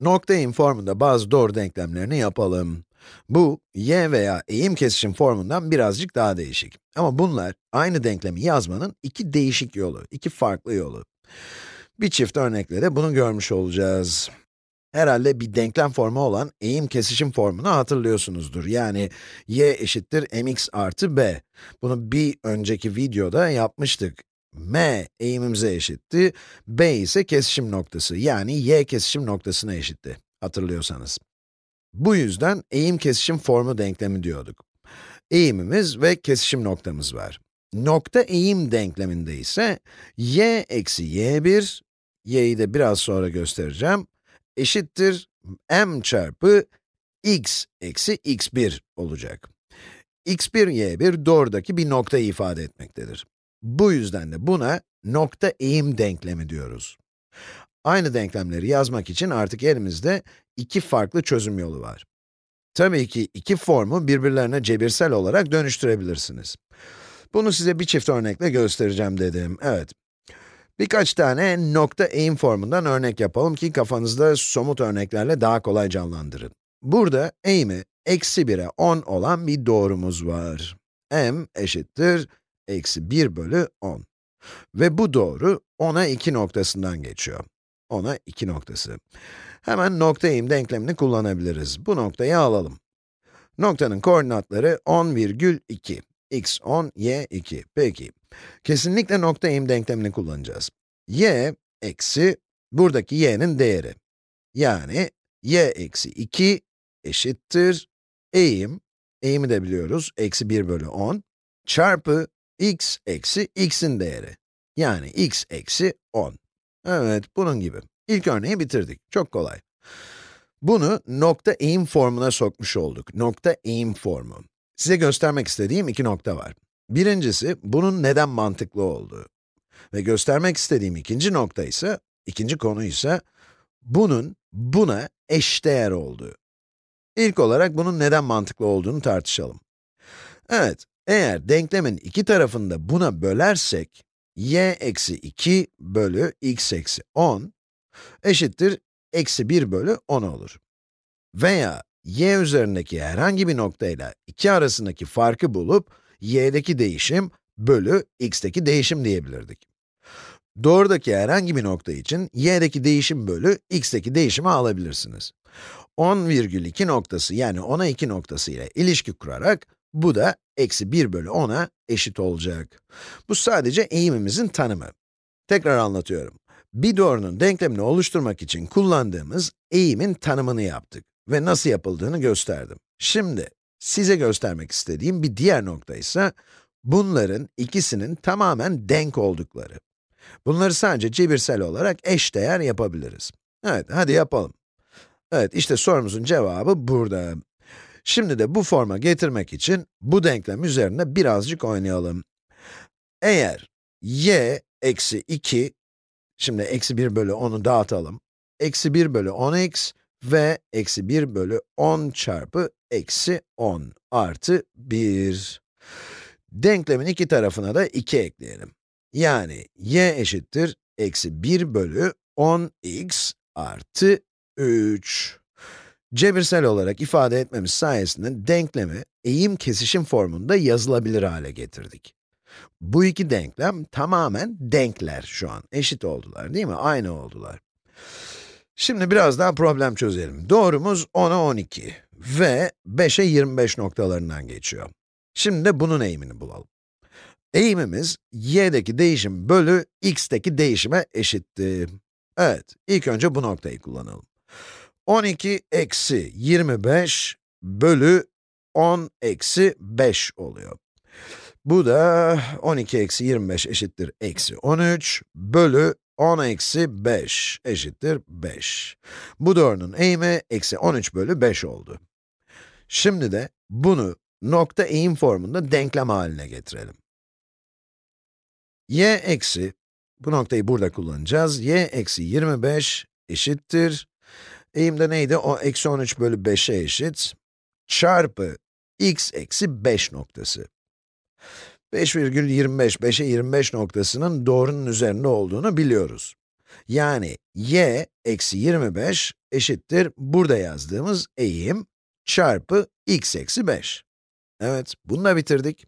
Nokta eğim formunda bazı doğru denklemlerini yapalım. Bu, y veya eğim kesişim formundan birazcık daha değişik. Ama bunlar, aynı denklemi yazmanın iki değişik yolu, iki farklı yolu. Bir çift örnekle de bunu görmüş olacağız. Herhalde bir denklem formu olan eğim kesişim formunu hatırlıyorsunuzdur. Yani y eşittir mx artı b. Bunu bir önceki videoda yapmıştık. M eğimimize eşitti, b ise kesişim noktası, yani y kesişim noktasına eşitti, hatırlıyorsanız. Bu yüzden eğim kesişim formu denklemi diyorduk. Eğimimiz ve kesişim noktamız var. Nokta eğim denkleminde ise y eksi y1, y'yi de biraz sonra göstereceğim, eşittir m çarpı x eksi x1 olacak. x1, y1 doğrudaki bir noktayı ifade etmektedir. Bu yüzden de buna nokta eğim denklemi diyoruz. Aynı denklemleri yazmak için artık elimizde iki farklı çözüm yolu var. Tabii ki iki formu birbirlerine cebirsel olarak dönüştürebilirsiniz. Bunu size bir çift örnekle göstereceğim dedim. Evet. Birkaç tane nokta eğim formundan örnek yapalım ki kafanızda somut örneklerle daha kolay canlandırın. Burada eğimi eksi 1'e 10 olan bir doğrumuz var. m eşittir eksi 1 bölü 10. Ve bu doğru 10'a 2 noktasından geçiyor. 10'a 2 noktası. Hemen nokta eğim denklemini kullanabiliriz. Bu noktayı alalım. Noktanın koordinatları 10,2. x 10, y 2. Peki. Kesinlikle nokta eğim denklemini kullanacağız. y eksi buradaki y'nin değeri. Yani y eksi 2 eşittir eğim, eğimi de biliyoruz, eksi 1 bölü 10, çarpı x eksi x'in değeri. Yani x eksi 10. Evet, bunun gibi. İlk örneği bitirdik. Çok kolay. Bunu nokta eğim formuna sokmuş olduk. Nokta eğim formu. Size göstermek istediğim iki nokta var. Birincisi, bunun neden mantıklı olduğu. Ve göstermek istediğim ikinci nokta ise, ikinci konu ise, bunun buna eşdeğer olduğu. İlk olarak bunun neden mantıklı olduğunu tartışalım. Evet, eğer denklemin iki tarafını da buna bölersek, y eksi 2 bölü x eksi 10 eşittir eksi 1 bölü 10 olur. Veya y üzerindeki herhangi bir noktayla 2 arasındaki farkı bulup y'deki değişim bölü x'teki değişim diyebilirdik. Doğrudaki herhangi bir nokta için y'deki değişim bölü x'teki değişimi alabilirsiniz. 10,2 noktası yani 10'a 2 noktası ile ilişki kurarak bu da eksi 1 bölü 10'a eşit olacak. Bu sadece eğimimizin tanımı. Tekrar anlatıyorum. Bir doğrunun denklemini oluşturmak için kullandığımız eğimin tanımını yaptık ve nasıl yapıldığını gösterdim. Şimdi, size göstermek istediğim bir diğer nokta ise, bunların ikisinin tamamen denk oldukları. Bunları sadece cebirsel olarak eşdeğer yapabiliriz. Evet, hadi yapalım. Evet, işte sorumuzun cevabı burada. Şimdi de bu forma getirmek için bu denklem üzerinde birazcık oynayalım. Eğer y eksi 2, şimdi eksi 1 bölü 10'u dağıtalım. Eksi 1 bölü 10x ve eksi 1 bölü 10 çarpı eksi 10 artı 1. Denklemin iki tarafına da 2 ekleyelim. Yani y eşittir eksi 1 bölü 10x artı 3. Cebirsel olarak ifade etmemiz sayesinde denklemi eğim kesişim formunda yazılabilir hale getirdik. Bu iki denklem tamamen denkler şu an. Eşit oldular değil mi? Aynı oldular. Şimdi biraz daha problem çözelim. Doğrumuz 10'a 12 ve 5'e 25 noktalarından geçiyor. Şimdi de bunun eğimini bulalım. Eğimimiz, y'deki değişim bölü x'teki değişime eşitti. Evet, ilk önce bu noktayı kullanalım. 12 eksi 25 bölü 10 eksi 5 oluyor. Bu da 12 eksi 25 eşittir eksi 13 bölü 10 eksi 5 eşittir 5. Bu doğrunun eğimi eksi 13 bölü 5 oldu. Şimdi de bunu nokta eğim formunda denklem haline getirelim. y eksi, bu noktayı burada kullanacağız, y eksi 25 eşittir Eğimde neydi? O eksi 13 bölü 5'e eşit. Çarpı x eksi 5 noktası. 5,25, 5'e 25 noktasının doğrunun üzerinde olduğunu biliyoruz. Yani y eksi 25 eşittir burada yazdığımız eğim çarpı x eksi 5. Evet, bunu da bitirdik.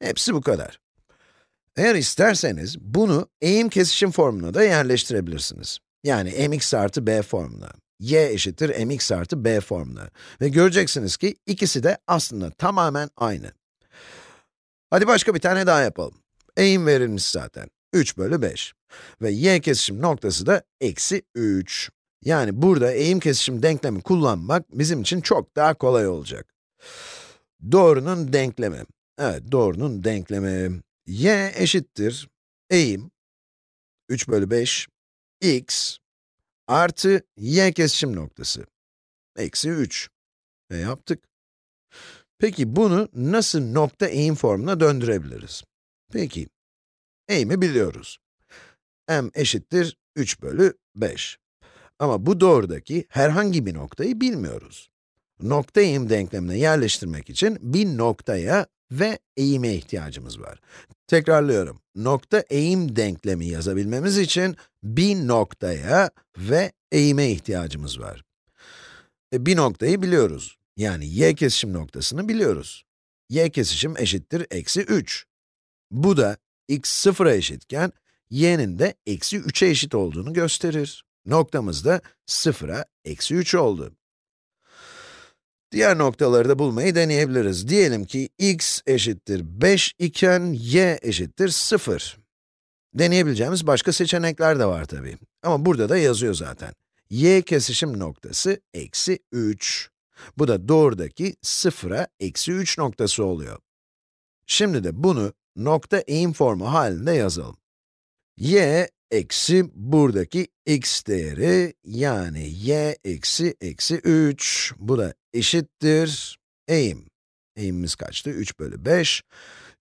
Hepsi bu kadar. Eğer isterseniz bunu eğim kesişim formuna da yerleştirebilirsiniz. Yani mx artı b formuna, y eşittir mx artı b formuna. Ve göreceksiniz ki ikisi de aslında tamamen aynı. Hadi başka bir tane daha yapalım. Eğim verilmiş zaten. 3 bölü 5. Ve y kesişim noktası da eksi 3. Yani burada eğim kesişim denklemi kullanmak bizim için çok daha kolay olacak. Doğrunun denklemi. Evet, doğrunun denklemi. y eşittir eğim 3 bölü 5 x artı y kesişim noktası. Eksi 3. Ve yaptık. Peki bunu nasıl nokta eğim formuna döndürebiliriz? Peki, eğimi biliyoruz. m eşittir 3 bölü 5. Ama bu doğrudaki herhangi bir noktayı bilmiyoruz. Nokta eğim denklemine yerleştirmek için bir noktaya ve eğime ihtiyacımız var. Tekrarlıyorum, nokta eğim denklemi yazabilmemiz için bir noktaya ve eğime ihtiyacımız var. E, bir noktayı biliyoruz. Yani y kesişim noktasını biliyoruz. y kesişim eşittir eksi 3. Bu da x sıfıra eşitken, y'nin de eksi 3'e eşit olduğunu gösterir. Noktamız da sıfıra eksi 3 oldu. Diğer noktaları da bulmayı deneyebiliriz. Diyelim ki x eşittir 5 iken y eşittir 0. Deneyebileceğimiz başka seçenekler de var tabii. Ama burada da yazıyor zaten. y kesişim noktası eksi 3. Bu da doğrudaki 0'a eksi 3 noktası oluyor. Şimdi de bunu nokta eğim formu halinde yazalım. y eksi buradaki x değeri, yani y eksi eksi 3. Bu da eşittir eğim. Eğimimiz kaçtı? 3 bölü 5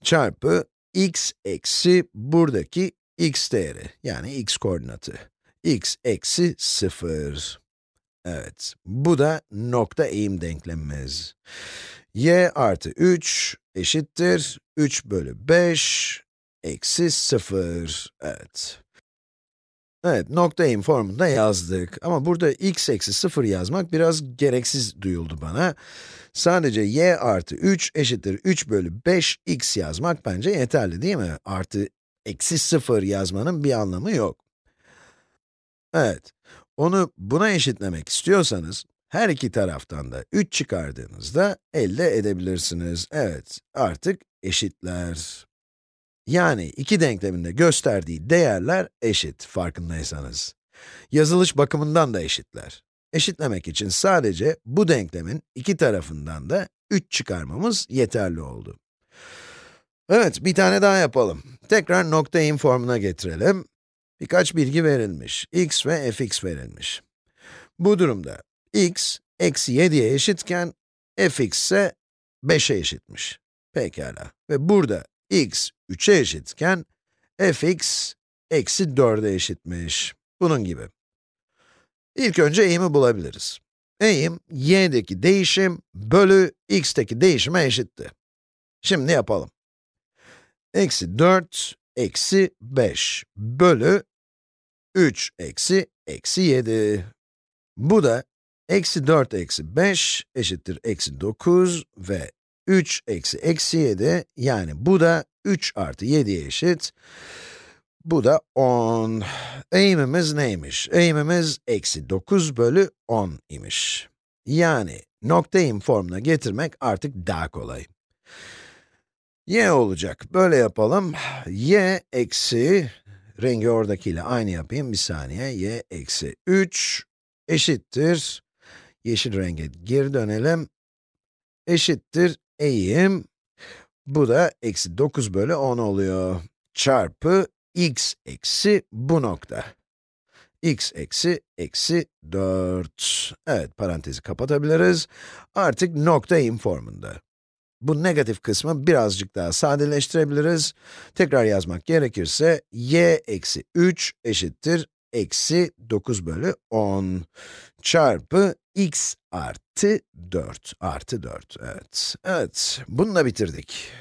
çarpı x eksi buradaki x değeri, yani x koordinatı. x eksi 0. Evet, bu da nokta eğim denklemimiz. y artı 3 eşittir 3 bölü 5 eksi 0. Evet. Evet, nokta eğim formunda yazdık. Ama burada x eksi 0 yazmak biraz gereksiz duyuldu bana. Sadece y artı 3 eşittir 3 bölü 5 x yazmak bence yeterli değil mi? Artı eksi 0 yazmanın bir anlamı yok. Evet, onu buna eşitlemek istiyorsanız, her iki taraftan da 3 çıkardığınızda elde edebilirsiniz. Evet, artık eşitler. Yani iki denklemin de gösterdiği değerler eşit, farkındaysanız. Yazılış bakımından da eşitler. Eşitlemek için sadece bu denklemin iki tarafından da 3 çıkarmamız yeterli oldu. Evet, bir tane daha yapalım. Tekrar nokta in formuna getirelim. Birkaç bilgi verilmiş. x ve fx verilmiş. Bu durumda x, eksi 7'ye eşitken, fx ise 5'e eşitmiş. Pekala. Ve burada x 3'e eşitken, fx eksi 4'e eşitmiş. Bunun gibi. İlk önce eğimi bulabiliriz. Eğim, y'deki değişim bölü x'teki değişime eşitti. Şimdi yapalım. Eksi 4, eksi 5 bölü 3 eksi eksi 7. Bu da eksi 4 eksi 5 eşittir eksi 9 ve 3 eksi eksi 7 yani bu da 3 artı 7'ye eşit. Bu da 10. Eğimimiz neymiş? Eğimimiz eksi 9 bölü 10 imiş. Yani nokta eğim formuna getirmek artık daha kolay. y olacak. Böyle yapalım. y eksi, rengi oradakiyle aynı yapayım bir saniye. y eksi 3 eşittir. Yeşil renge geri dönelim. Eşittir eğim. Bu da eksi 9 bölü 10 oluyor. Çarpı x eksi bu nokta. x eksi eksi 4. Evet, parantezi kapatabiliriz. Artık nokta eğim formunda. Bu negatif kısmı birazcık daha sadeleştirebiliriz. Tekrar yazmak gerekirse, y eksi 3 eşittir eksi 9 bölü 10 çarpı x artı 4 artı 4, evet. Evet, bununla bitirdik.